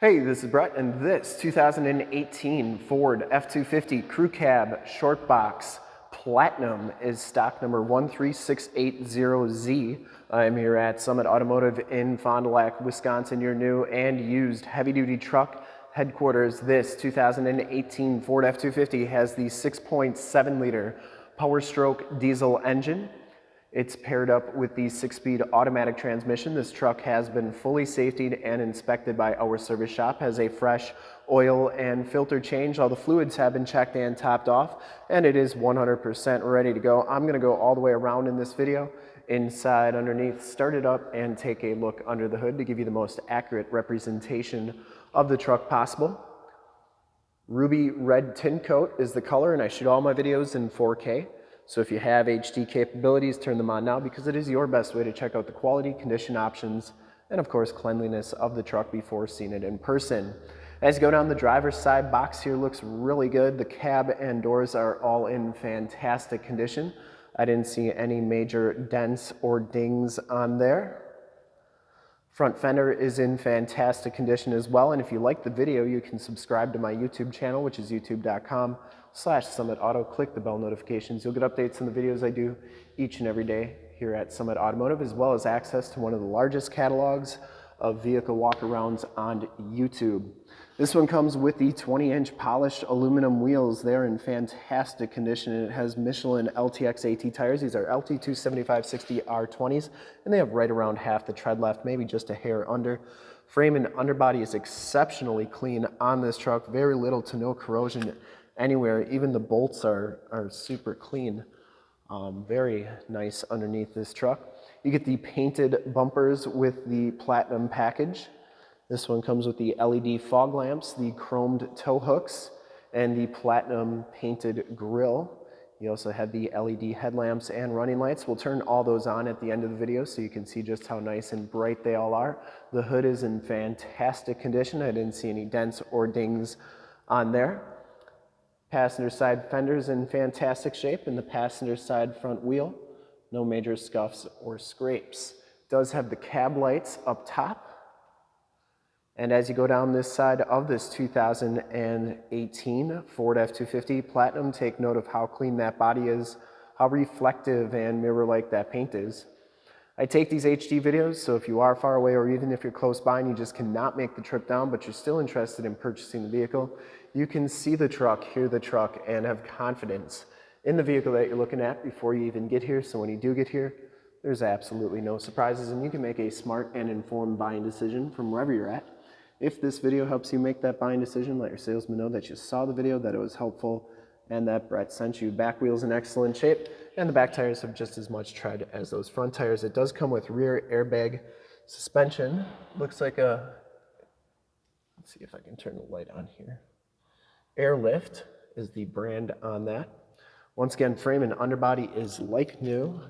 Hey, this is Brett, and this 2018 Ford F-250 Crew Cab Short Box Platinum is stock number 13680Z. I'm here at Summit Automotive in Fond du Lac, Wisconsin, your new and used heavy-duty truck headquarters. This 2018 Ford F-250 has the 6.7 liter Power Stroke diesel engine. It's paired up with the six-speed automatic transmission. This truck has been fully safetied and inspected by our service shop, has a fresh oil and filter change. All the fluids have been checked and topped off, and it is 100% ready to go. I'm gonna go all the way around in this video, inside, underneath, start it up, and take a look under the hood to give you the most accurate representation of the truck possible. Ruby red tin coat is the color, and I shoot all my videos in 4K. So if you have HD capabilities, turn them on now because it is your best way to check out the quality, condition options, and of course cleanliness of the truck before seeing it in person. As you go down the driver's side, box here looks really good. The cab and doors are all in fantastic condition. I didn't see any major dents or dings on there. Front fender is in fantastic condition as well. And if you like the video, you can subscribe to my YouTube channel, which is youtube.com slash Summit Auto. Click the bell notifications. You'll get updates on the videos I do each and every day here at Summit Automotive, as well as access to one of the largest catalogs of vehicle walkarounds on YouTube. This one comes with the 20 inch polished aluminum wheels. They're in fantastic condition and it has Michelin LTX AT tires. These are LT 275/60 R20s and they have right around half the tread left, maybe just a hair under. Frame and underbody is exceptionally clean on this truck. Very little to no corrosion anywhere. Even the bolts are, are super clean. Um, very nice underneath this truck. You get the painted bumpers with the platinum package. This one comes with the LED fog lamps, the chromed tow hooks, and the platinum painted grille. You also have the LED headlamps and running lights. We'll turn all those on at the end of the video so you can see just how nice and bright they all are. The hood is in fantastic condition. I didn't see any dents or dings on there. Passenger side fenders in fantastic shape and the passenger side front wheel, no major scuffs or scrapes. Does have the cab lights up top and as you go down this side of this 2018 Ford F-250 Platinum, take note of how clean that body is, how reflective and mirror-like that paint is. I take these HD videos, so if you are far away or even if you're close by and you just cannot make the trip down, but you're still interested in purchasing the vehicle, you can see the truck, hear the truck, and have confidence in the vehicle that you're looking at before you even get here. So when you do get here, there's absolutely no surprises and you can make a smart and informed buying decision from wherever you're at. If this video helps you make that buying decision, let your salesman know that you saw the video, that it was helpful, and that Brett sent you. Back wheels in excellent shape, and the back tires have just as much tread as those front tires. It does come with rear airbag suspension. Looks like a, let's see if I can turn the light on here. Airlift is the brand on that. Once again, frame and underbody is like new,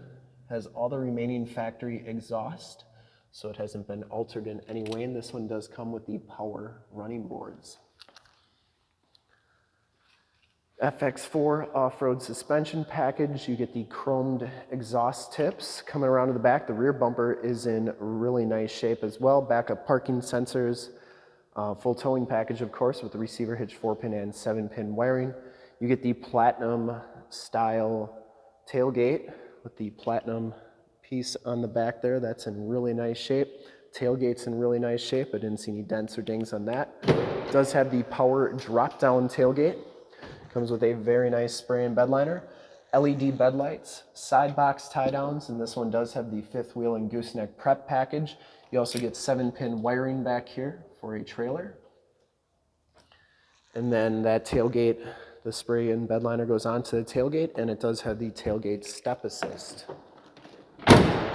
has all the remaining factory exhaust so it hasn't been altered in any way. And this one does come with the power running boards. FX4 off-road suspension package. You get the chromed exhaust tips coming around to the back. The rear bumper is in really nice shape as well. Backup parking sensors, uh, full towing package, of course, with the receiver hitch 4-pin and 7-pin wiring. You get the platinum style tailgate with the platinum piece on the back there. That's in really nice shape. Tailgate's in really nice shape. I didn't see any dents or dings on that. It does have the power drop-down tailgate. Comes with a very nice spray-in bed liner. LED bed lights, side box tie downs, and this one does have the fifth wheel and gooseneck prep package. You also get seven pin wiring back here for a trailer. And then that tailgate, the spray-in bed liner goes onto the tailgate and it does have the tailgate step assist.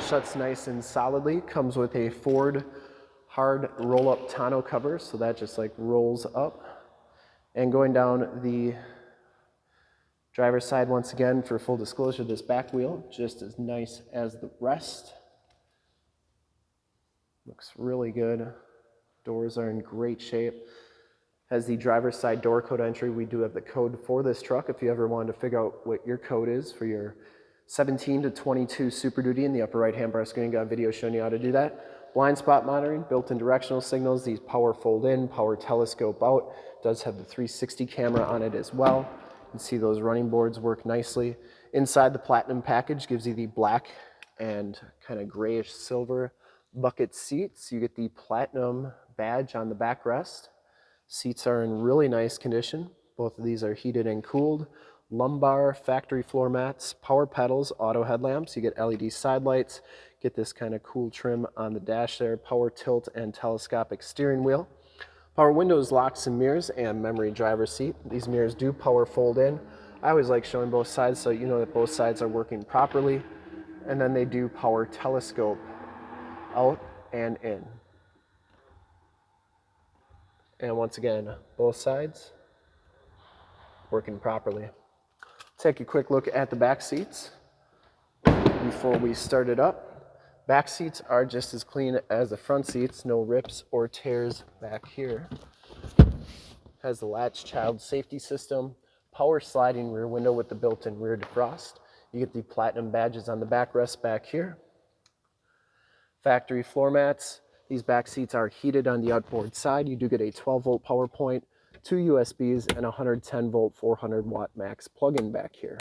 Shuts nice and solidly. Comes with a Ford hard roll-up tonneau cover, so that just like rolls up. And going down the driver's side once again, for full disclosure, this back wheel, just as nice as the rest. Looks really good. Doors are in great shape. Has the driver's side door code entry. We do have the code for this truck if you ever wanted to figure out what your code is for your 17 to 22 Super Duty in the upper right hand bar screen. Got a video showing you how to do that. Blind spot monitoring, built-in directional signals, these power fold in, power telescope out. Does have the 360 camera on it as well. You can see those running boards work nicely. Inside the Platinum package gives you the black and kind of grayish silver bucket seats. You get the Platinum badge on the backrest. Seats are in really nice condition. Both of these are heated and cooled. Lumbar factory floor mats, power pedals, auto headlamps. You get LED side lights. Get this kind of cool trim on the dash there. Power tilt and telescopic steering wheel. Power windows, locks and mirrors, and memory driver seat. These mirrors do power fold in. I always like showing both sides so you know that both sides are working properly. And then they do power telescope out and in. And once again, both sides working properly. Take a quick look at the back seats before we start it up. Back seats are just as clean as the front seats, no rips or tears back here. Has the latch child safety system, power sliding rear window with the built-in rear defrost. You get the platinum badges on the backrest back here. Factory floor mats. These back seats are heated on the outboard side. You do get a 12 volt power point, two USBs, and 110 volt 400 watt max plug-in back here.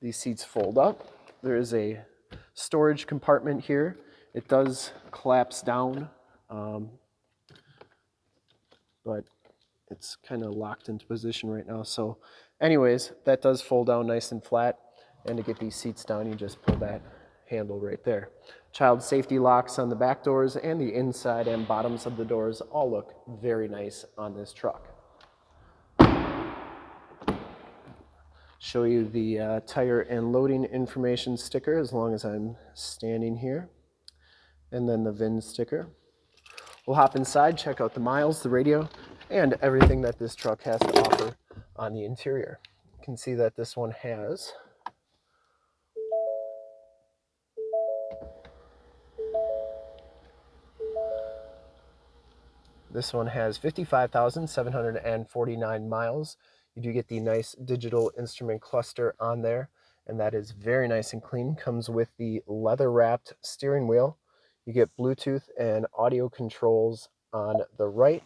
These seats fold up. There is a storage compartment here. It does collapse down, um, but it's kind of locked into position right now. So anyways, that does fold down nice and flat. And to get these seats down, you just pull that handle right there. Child safety locks on the back doors and the inside and bottoms of the doors all look very nice on this truck. show you the uh, tire and loading information sticker as long as I'm standing here. And then the VIN sticker. We'll hop inside, check out the miles, the radio, and everything that this truck has to offer on the interior. You can see that this one has This one has 55,749 miles. You do get the nice digital instrument cluster on there, and that is very nice and clean. Comes with the leather wrapped steering wheel. You get Bluetooth and audio controls on the right,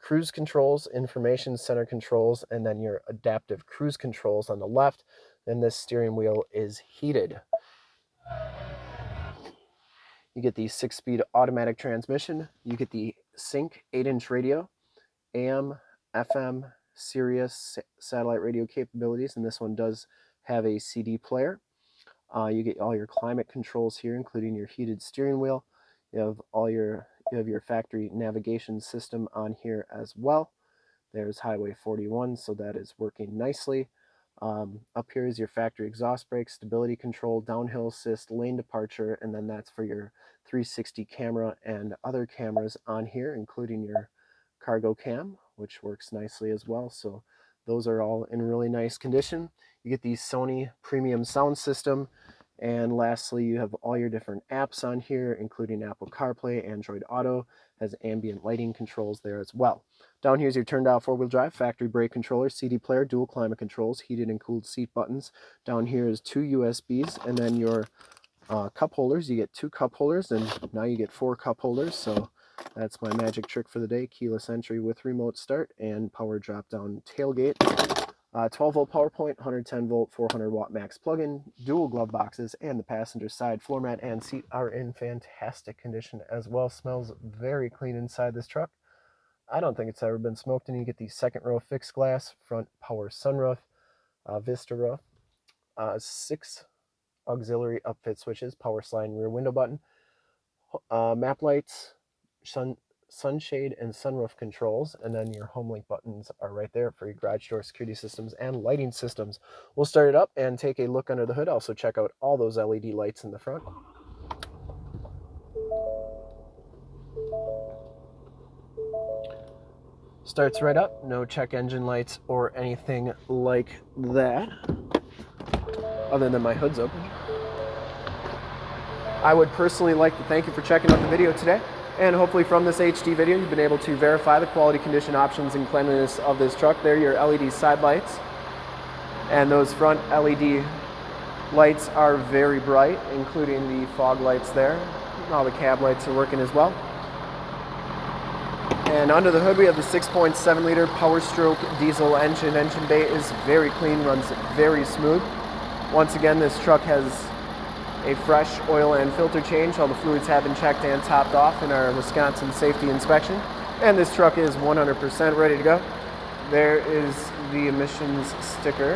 cruise controls, information center controls, and then your adaptive cruise controls on the left. Then this steering wheel is heated. You get the six-speed automatic transmission. You get the Sync 8-inch radio, AM, FM, Sirius satellite radio capabilities, and this one does have a CD player. Uh, you get all your climate controls here, including your heated steering wheel. You have all your you have your factory navigation system on here as well. There's Highway 41, so that is working nicely. Um, up here is your factory exhaust brake, stability control, downhill assist, lane departure, and then that's for your 360 camera and other cameras on here, including your cargo cam, which works nicely as well. So those are all in really nice condition. You get the Sony premium sound system. And lastly, you have all your different apps on here, including Apple CarPlay, Android Auto, has ambient lighting controls there as well. Down here is your turned out four-wheel drive, factory brake controller, CD player, dual climate controls, heated and cooled seat buttons. Down here is two USBs, and then your uh, cup holders. You get two cup holders, and now you get four cup holders. So that's my magic trick for the day, keyless entry with remote start and power drop down tailgate. Uh, 12 volt power point, 110 volt, 400 watt max plug-in, dual glove boxes, and the passenger side floor mat and seat are in fantastic condition as well. Smells very clean inside this truck. I don't think it's ever been smoked, and you get the second row fixed glass, front power sunroof, uh, Vista roof, uh, six auxiliary upfit switches, power slide rear window button, uh, map lights, sun sunshade and sunroof controls and then your HomeLink buttons are right there for your garage door security systems and lighting systems. We'll start it up and take a look under the hood. Also check out all those led lights in the front. Starts right up. No check engine lights or anything like that other than my hood's open. I would personally like to thank you for checking out the video today and hopefully from this HD video, you've been able to verify the quality condition options and cleanliness of this truck. There are your LED side lights. And those front LED lights are very bright, including the fog lights there. All the cab lights are working as well. And under the hood, we have the 6.7 liter Power Stroke diesel engine. Engine bay is very clean, runs very smooth. Once again, this truck has a fresh oil and filter change. All the fluids have been checked and topped off in our Wisconsin safety inspection. And this truck is 100% ready to go. There is the emissions sticker.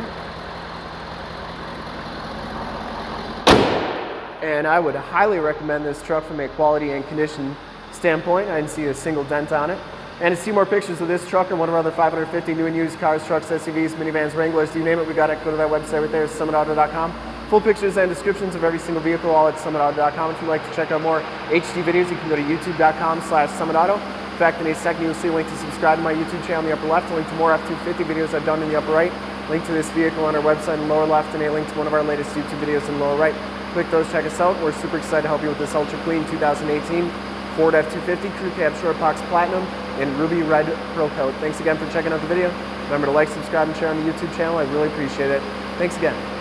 And I would highly recommend this truck from a quality and condition standpoint. I didn't see a single dent on it. And to see more pictures of this truck and one of our other 550 new and used cars, trucks, SUVs, minivans, Wranglers, you name it, we got it. Go to that website right there, summitauto.com. Full pictures and descriptions of every single vehicle, all at summitauto.com. If you'd like to check out more HD videos, you can go to youtube.com slash summitauto. In fact, in a second, you'll see a link to subscribe to my YouTube channel in the upper left, a link to more F-250 videos I've done in the upper right, link to this vehicle on our website in the lower left, and a link to one of our latest YouTube videos in the lower right. Click those, check us out. We're super excited to help you with this ultra clean 2018 Ford F-250 Crew Cab Short Box Platinum in Ruby Red Pro Coat. Thanks again for checking out the video. Remember to like, subscribe, and share on the YouTube channel. I really appreciate it. Thanks again.